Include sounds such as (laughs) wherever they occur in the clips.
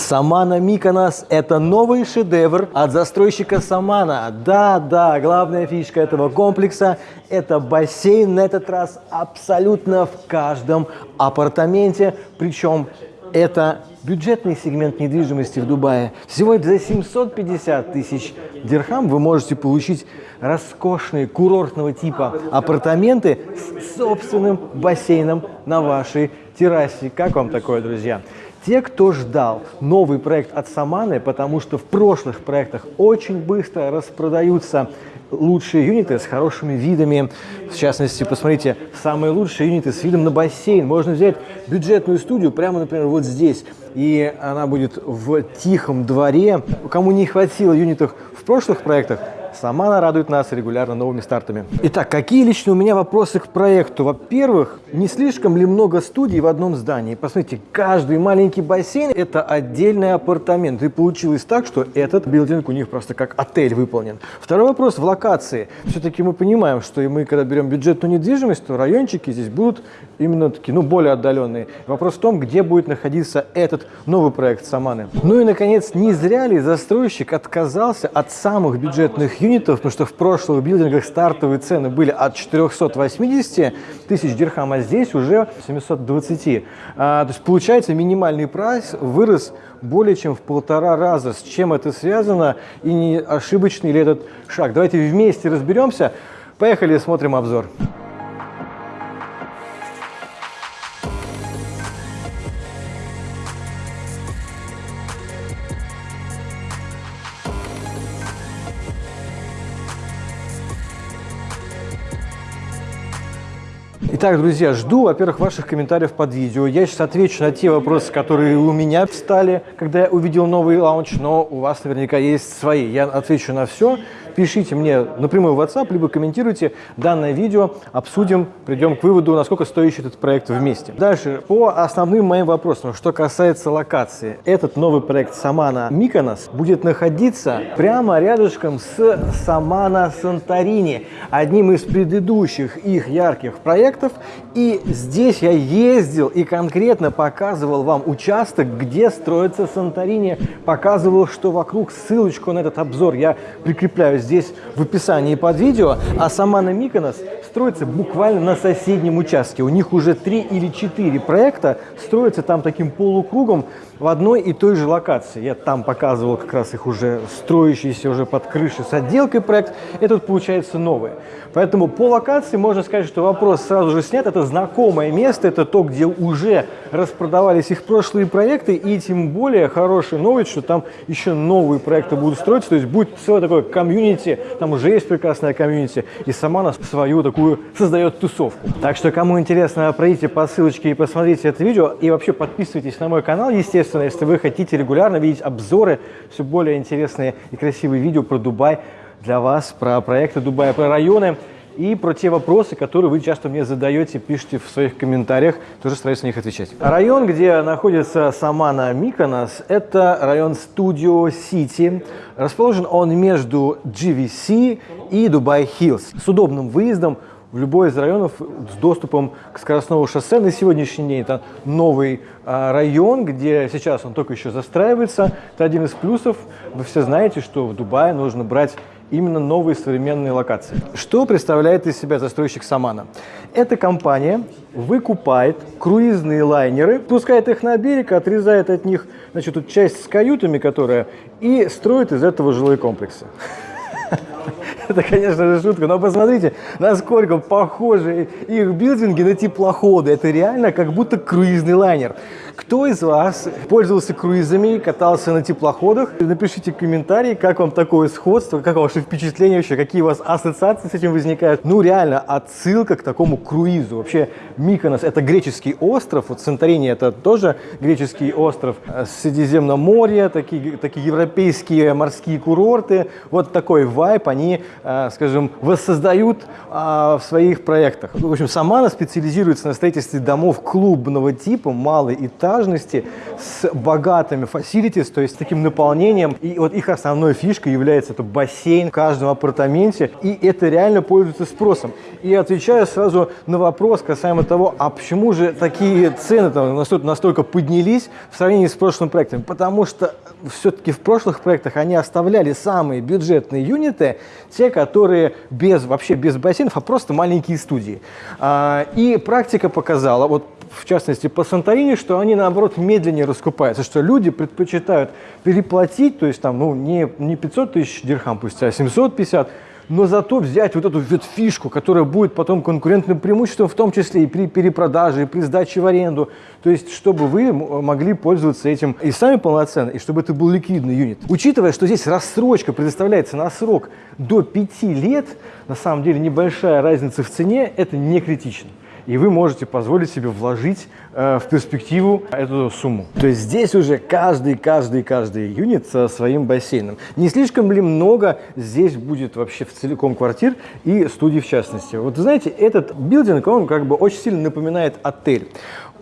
Самана Миконос – это новый шедевр от застройщика Самана. Да, да, главная фишка этого комплекса – это бассейн на этот раз абсолютно в каждом апартаменте, причем это бюджетный сегмент недвижимости в Дубае. Всего за 750 тысяч дирхам вы можете получить роскошные курортного типа апартаменты с собственным бассейном на вашей террасе. Как вам такое, друзья? Те, кто ждал новый проект от Саманы, потому что в прошлых проектах очень быстро распродаются лучшие юниты с хорошими видами. В частности, посмотрите, самые лучшие юниты с видом на бассейн. Можно взять бюджетную студию прямо, например, вот здесь. И она будет в тихом дворе. Кому не хватило юнитов в прошлых проектах, Сама она радует нас регулярно новыми стартами. Итак, какие лично у меня вопросы к проекту? Во-первых, не слишком ли много студий в одном здании? Посмотрите, каждый маленький бассейн – это отдельный апартамент. И получилось так, что этот билдинг у них просто как отель выполнен. Второй вопрос в локации. Все-таки мы понимаем, что и мы, когда берем бюджетную недвижимость, то райончики здесь будут именно такие, ну, более отдаленные. Вопрос в том, где будет находиться этот новый проект Саманы. Ну и, наконец, не зря ли застройщик отказался от самых бюджетных юнитов, потому что в прошлых билдингах стартовые цены были от 480 тысяч дирхам, а здесь уже 720. А, то есть получается минимальный прайс вырос более чем в полтора раза. С чем это связано и не ошибочный ли этот шаг? Давайте вместе разберемся. Поехали, смотрим обзор. Итак, друзья, жду, во-первых, ваших комментариев под видео. Я сейчас отвечу на те вопросы, которые у меня встали, когда я увидел новый лаунч, но у вас наверняка есть свои. Я отвечу на все пишите мне напрямую в WhatsApp, либо комментируйте данное видео, обсудим, придем к выводу, насколько стоит этот проект вместе. Дальше, по основным моим вопросам, что касается локации. Этот новый проект Самана Миконос будет находиться прямо рядышком с Самана Санторини, одним из предыдущих их ярких проектов. И здесь я ездил и конкретно показывал вам участок, где строится Санторини, показывал, что вокруг, ссылочку на этот обзор я прикрепляю здесь здесь в описании под видео, а сама на Миконос строится буквально на соседнем участке. У них уже три или четыре проекта строятся там таким полукругом в одной и той же локации. Я там показывал как раз их уже строящийся уже под крышей с отделкой проект. Этот получается новый. Поэтому по локации можно сказать, что вопрос сразу же снят. Это знакомое место, это то, где уже распродавались их прошлые проекты. И тем более хорошая новость, что там еще новые проекты будут строиться. То есть будет целое такое комьюнити, там уже есть прекрасная комьюнити. И сама нас свою такую создает тусовку. Так что кому интересно, пройдите по ссылочке и посмотрите это видео. И вообще подписывайтесь на мой канал, естественно, если вы хотите регулярно видеть обзоры, все более интересные и красивые видео про Дубай для вас, про проекты Дубая, про районы и про те вопросы, которые вы часто мне задаете, пишите в своих комментариях, тоже стараюсь на них отвечать. Район, где находится Самана Миконос, это район Studio City. Расположен он между GVC и Дубай Хиллз с удобным выездом в любой из районов с доступом к скоростному шоссе. На сегодняшний день это новый а, район, где сейчас он только еще застраивается. Это один из плюсов. Вы все знаете, что в Дубае нужно брать именно новые современные локации. Что представляет из себя застройщик Самана? Эта компания выкупает круизные лайнеры, пускает их на берег, отрезает от них значит, тут часть с каютами, которая, и строит из этого жилые комплексы. (laughs) Это, конечно же, шутка, но посмотрите, насколько похожи их билдинги на теплоходы. Это реально как будто круизный лайнер. Кто из вас пользовался круизами, катался на теплоходах? Напишите комментарии, как вам такое сходство, как ваши впечатления вообще, какие у вас ассоциации с этим возникают. Ну, реально, отсылка к такому круизу. Вообще, Миконос – это греческий остров, вот Санторини – это тоже греческий остров. Средиземноморье, такие, такие европейские морские курорты. Вот такой вайп они, э, скажем, воссоздают а, в своих проектах. В общем, Самана специализируется на строительстве домов клубного типа, малой этаж, малоэтажности с богатыми facilities, то есть таким наполнением. И вот их основной фишкой является это бассейн в каждом апартаменте. И это реально пользуется спросом. И отвечаю сразу на вопрос касаемо того, а почему же такие цены там настолько, настолько поднялись в сравнении с прошлым проектом? Потому что все-таки в прошлых проектах они оставляли самые бюджетные юниты, те, которые без, вообще без бассейнов, а просто маленькие студии. А, и практика показала, вот в частности по Санторини, что они наоборот медленнее раскупаются, что люди предпочитают переплатить, то есть там, ну, не, не 500 тысяч дирхам пусть, а 750, но зато взять вот эту вот фишку, которая будет потом конкурентным преимуществом, в том числе и при перепродаже, и при сдаче в аренду. То есть, чтобы вы могли пользоваться этим и сами полноценно, и чтобы это был ликвидный юнит. Учитывая, что здесь рассрочка предоставляется на срок до 5 лет, на самом деле небольшая разница в цене, это не критично и вы можете позволить себе вложить э, в перспективу эту сумму. То есть здесь уже каждый, каждый, каждый юнит со своим бассейном. Не слишком ли много здесь будет вообще в целиком квартир и студий в частности? Вот знаете, этот билдинг, он как бы очень сильно напоминает отель.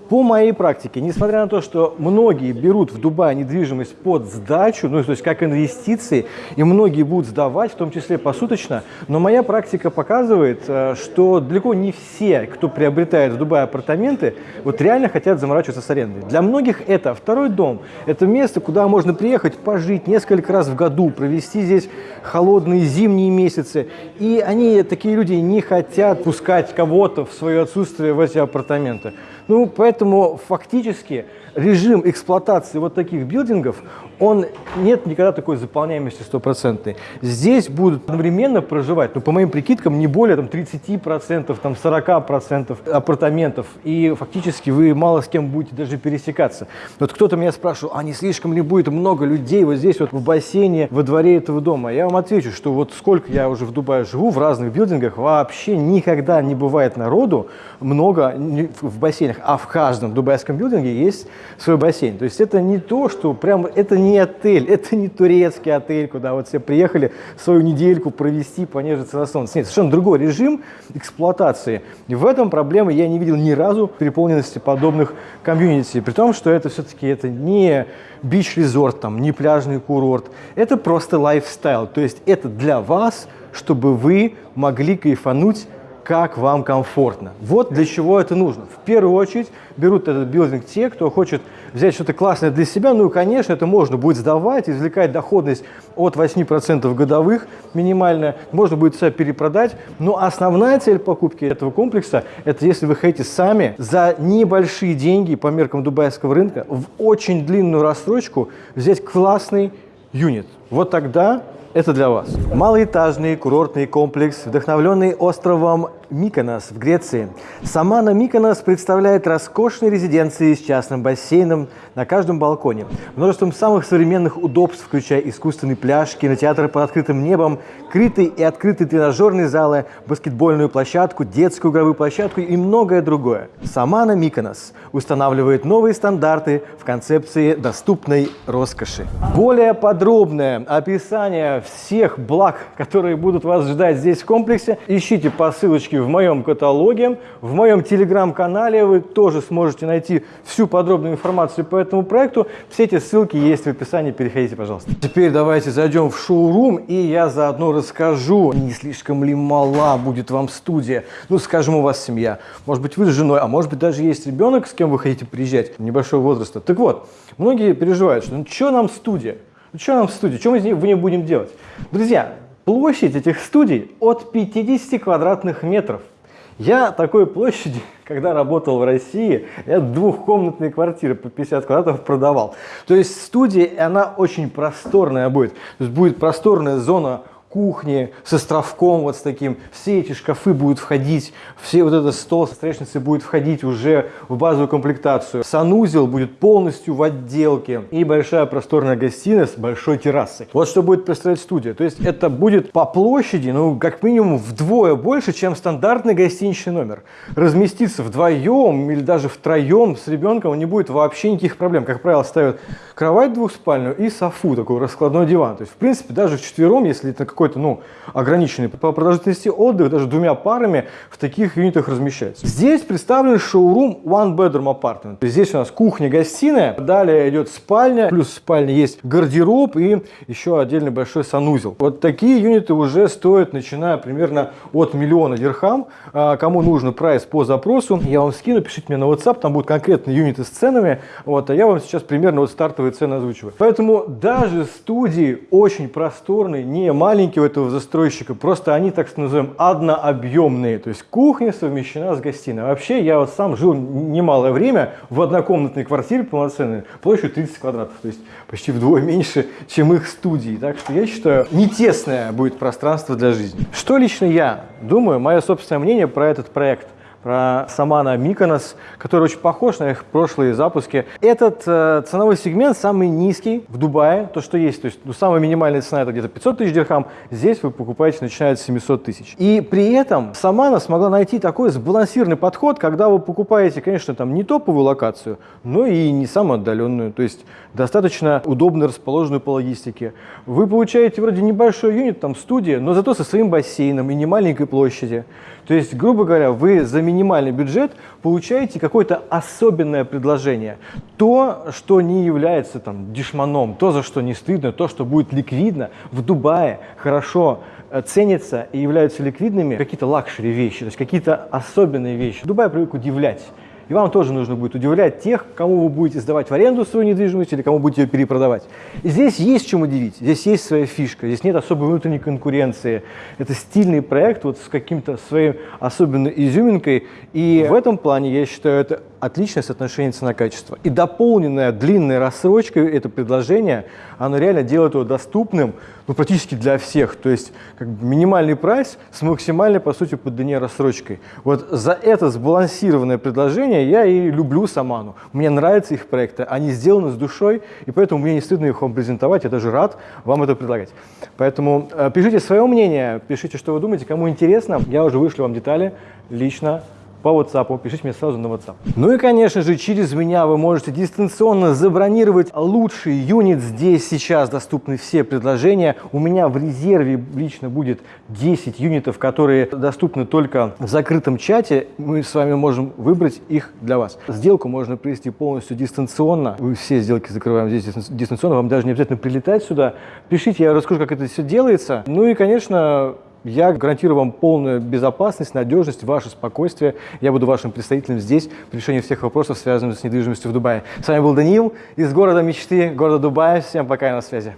По моей практике, несмотря на то, что многие берут в Дубае недвижимость под сдачу, ну то есть как инвестиции, и многие будут сдавать, в том числе посуточно, но моя практика показывает, э, что далеко не все, кто приобретает в Дубае апартаменты, вот реально хотят заморачиваться с арендой. Для многих это второй дом, это место, куда можно приехать, пожить несколько раз в году, провести здесь холодные зимние месяцы, и они, такие люди, не хотят пускать кого-то в свое отсутствие в эти апартаменты. Ну, поэтому фактически режим эксплуатации вот таких билдингов, он нет никогда такой заполняемости стопроцентной. Здесь будут одновременно проживать, ну, по моим прикидкам, не более там, 30%, там, 40% апартаментов. И фактически вы мало с кем будете даже пересекаться. Вот кто-то меня спрашивал, а не слишком ли будет много людей вот здесь вот в бассейне, во дворе этого дома? Я вам отвечу, что вот сколько я уже в Дубае живу, в разных билдингах, вообще никогда не бывает народу много в бассейнах, а в каждом дубайском building е есть свой бассейн. То есть это не то, что прям, это не отель, (laughs) это не турецкий отель, куда вот все приехали свою недельку провести, понежиться на солнце. Нет, совершенно другой режим эксплуатации. И в этом проблемы я не видел ни разу переполненности подобных комьюнити, при том, что это все-таки это не beach resort, там, не пляжный курорт, это просто lifestyle, то есть это для вас, чтобы вы могли кайфануть как вам комфортно. Вот для чего это нужно. В первую очередь берут этот билдинг те, кто хочет взять что-то классное для себя. Ну и, конечно, это можно будет сдавать, извлекать доходность от 8% годовых минимальная. Можно будет себя перепродать. Но основная цель покупки этого комплекса – это если вы хотите сами за небольшие деньги по меркам дубайского рынка в очень длинную рассрочку взять классный юнит. Вот тогда это для вас. Малоэтажный курортный комплекс, вдохновленный островом Миконос в Греции. Самана Миконос представляет роскошные резиденции с частным бассейном на каждом балконе, множеством самых современных удобств, включая искусственный пляж, кинотеатр под открытым небом, крытые и открытые тренажерные залы, баскетбольную площадку, детскую игровую площадку и многое другое. Самана Миконос устанавливает новые стандарты в концепции доступной роскоши. Более подробное описание всех благ, которые будут вас ждать здесь в комплексе, ищите по ссылочке в моем каталоге, в моем телеграм-канале вы тоже сможете найти всю подробную информацию по этому проекту. Все эти ссылки есть в описании, переходите, пожалуйста. Теперь давайте зайдем в шоурум, и я заодно расскажу, не слишком ли мала будет вам студия. Ну, скажем, у вас семья, может быть, вы с женой, а может быть, даже есть ребенок, с кем вы хотите приезжать, небольшого возраста. Так вот, многие переживают, что ну, что нам студия? Ну, что нам студия? Что мы в ней будем делать? Друзья, Площадь этих студий от 50 квадратных метров. Я такой площади, (laughs) когда работал в России, я двухкомнатные квартиры по 50 квадратов продавал. То есть студия, она очень просторная будет. То есть будет просторная зона кухни с островком вот с таким. Все эти шкафы будут входить, все вот этот стол со столешницей будет входить уже в базовую комплектацию. Санузел будет полностью в отделке и большая просторная гостиная с большой террасой. Вот что будет представлять студия. То есть это будет по площади, ну, как минимум вдвое больше, чем стандартный гостиничный номер. Разместиться вдвоем или даже втроем с ребенком не будет вообще никаких проблем. Как правило, ставят кровать двухспальную и софу, такой раскладной диван. То есть, в принципе, даже вчетвером, если это какой какой-то, ну, ограниченный по продолжительности отдыха, даже двумя парами в таких юнитах размещается. Здесь представлен шоурум One Bedroom Apartment. Здесь у нас кухня-гостиная, далее идет спальня, плюс в спальне есть гардероб и еще отдельный большой санузел. Вот такие юниты уже стоят, начиная примерно от миллиона дирхам. А, кому нужно прайс по запросу, я вам скину, пишите мне на WhatsApp, там будут конкретные юниты с ценами, вот, а я вам сейчас примерно вот стартовые цены озвучиваю. Поэтому даже студии очень просторные, не маленькие у этого застройщика, просто они, так называем, однообъемные, то есть кухня совмещена с гостиной. Вообще, я вот сам жил немалое время в однокомнатной квартире полноценной, площадью 30 квадратов, то есть почти вдвое меньше, чем их студии. Так что я считаю, не тесное будет пространство для жизни. Что лично я думаю, мое собственное мнение про этот проект – про Самана Миконос, который очень похож на их прошлые запуски. Этот э, ценовой сегмент самый низкий в Дубае, то, что есть. То есть ну, самая минимальная цена это где-то 500 тысяч дирхам, здесь вы покупаете, начиная с 700 тысяч. И при этом Самана смогла найти такой сбалансированный подход, когда вы покупаете, конечно, там не топовую локацию, но и не самую отдаленную, то есть достаточно удобно расположенную по логистике. Вы получаете вроде небольшой юнит, там студия, но зато со своим бассейном и не маленькой площади. То есть, грубо говоря, вы за минимальный бюджет получаете какое-то особенное предложение. То, что не является там дешманом, то, за что не стыдно, то, что будет ликвидно в Дубае, хорошо э, ценится и являются ликвидными какие-то luxury вещи, то есть какие-то особенные вещи. Дубай привык удивлять. И вам тоже нужно будет удивлять тех, кому вы будете сдавать в аренду свою недвижимость или кому будете ее перепродавать. И здесь есть чем удивить, здесь есть своя фишка, здесь нет особой внутренней конкуренции. Это стильный проект вот с каким-то своей особенной изюминкой. И в этом плане, я считаю, это отличное соотношение цена-качество. И дополненная длинной рассрочкой это предложение, оно реально делает его доступным ну, практически для всех. То есть как бы минимальный прайс с максимальной, по сути, по длине рассрочкой. Вот за это сбалансированное предложение я и люблю Саману. Мне нравятся их проекты, они сделаны с душой, и поэтому мне не стыдно их вам презентовать, я даже рад вам это предлагать. Поэтому э, пишите свое мнение, пишите, что вы думаете, кому интересно. Я уже вышлю вам детали лично по WhatsApp, пишите мне сразу на WhatsApp. Ну и, конечно же, через меня вы можете дистанционно забронировать лучший юнит. Здесь сейчас доступны все предложения. У меня в резерве лично будет 10 юнитов, которые доступны только в закрытом чате. Мы с вами можем выбрать их для вас. Сделку можно провести полностью дистанционно. Мы все сделки закрываем здесь дистанционно. Вам даже не обязательно прилетать сюда. Пишите, я расскажу, как это все делается. Ну и, конечно, я гарантирую вам полную безопасность, надежность, ваше спокойствие. Я буду вашим представителем здесь при решении всех вопросов, связанных с недвижимостью в Дубае. С вами был Даниил из города мечты, города Дубая. Всем пока и на связи.